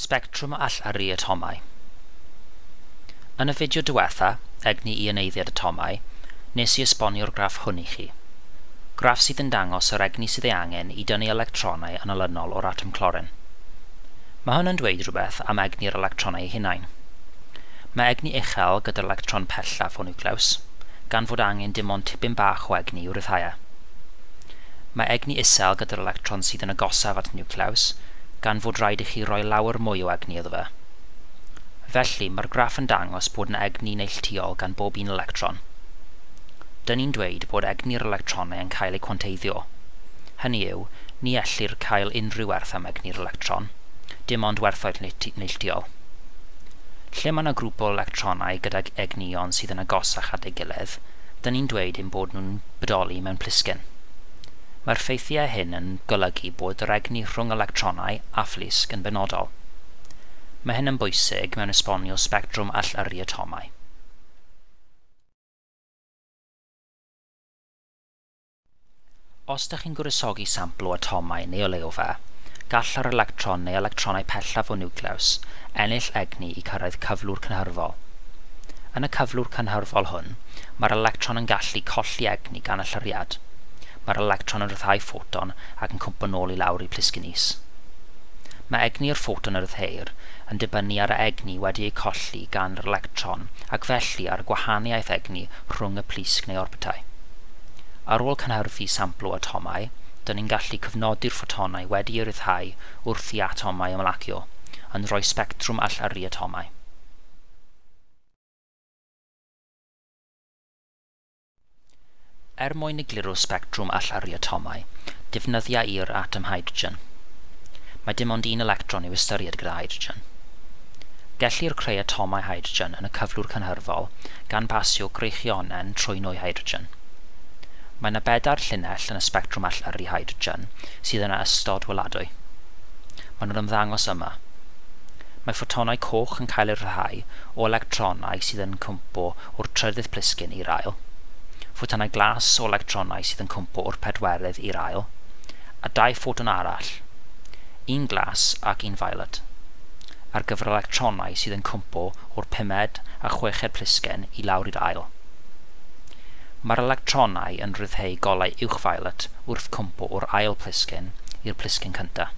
Spectrwm allaru atomau. Yn y fideo diwetha, egni i yneiddiad atomau, nes i esbonio'r graff hwn i chi. Graff sydd yn dangos yr egni sydd ei angen i dynnu electronau yn olynol o'r atom clorin. Mae hwn yn dweud rhywbeth am egni'r electronau eu hunain. Mae egni uchel gyda'r electron pellaf o niwclews, gan fod angen dim ond tipyn bach o egni i'w rhyddhau. E. Mae egni isel gyda'r electron sydd yn agosaf at niwclews gan fod rhaid i chi roi lawer mwy o egni iddo fe. Felly, mae'r graff yn dangos bod yna egni neilltuol gan bob un electron. Dyn ni'n dweud bod egni'r electronau yn cael eu cwanteiddio. Hynny yw, ni ellir cael unrhyw werth am egni'r electron, dim ond werthoedd neilltuol. Lle mae yna grŵp o electronau gydag egnion sydd yn agosach at ei gilydd, dyn ni'n dweud ein bod nhw'n bodoli mewn plisgyn. Mae'r ffeithiau hyn yn golygu bod yr egni rhwng electronau a phlisg yn benodol. Mae hyn yn bwysig mewn esbonio sbectrwm allyrru atomau. Os ydych chi'n gwresogi sampl o atomau neu o leofa, gall yr electron neu electronau pellaf o niwclews ennill egni i cyrraedd cyflwr cynhyrfol. Yn y cyflwr cynhyrfol hwn, mae'r electron yn gallu colli egni gan y llyriad mae'r electron yn rhyddhau ffoton ac yn cwmpo nôl i lawr i plisgyn is. Mae egni'r ffoton yr ddeir yn dibynnu ar y egni wedi ei colli gan yr electron ac felly ar gwahaniaeth egni rhwng y plisg neu orbitau. Ar ôl cynhyrfu sampl o atomau, dyn ni'n gallu cyfnodi'r ffotonau wedi eu rhyddhau wrth i atomau ymlacio, yn rhoi sbectrwm allaru atomau. Er mwyn egluro sbectrwm allyru atomau, defnyddia i'r atom hydrogen. Mae dim ond un electron i'w ystyried gyda hydrogen. Gellir creu atomau hydrogen yn y cyflwr cynhyrfol gan basio greichionen trwy nwy hydrogen. Mae yna bedair llinell yn y sbectrwm allyru hydrogen sydd yna ystod weladwy. Mae nhw'n ymddangos yma. Mae ffotonau coch yn cael eu rhai o electronau sydd yn cwmpo o'r trydydd plisgyn i'r ail ffotonau glas o electronau sydd yn cwmpo o'r pedwerydd i'r ail, a dau ffoton arall, un glas ac un violet, ar gyfer electronau sydd yn cwmpo o'r pumed a chweched plisgen i lawr i'r ail. Mae'r electronau yn rhyddhau golau uwch violet wrth cwmpo o'r ail plisgen i'r plisgen cyntaf.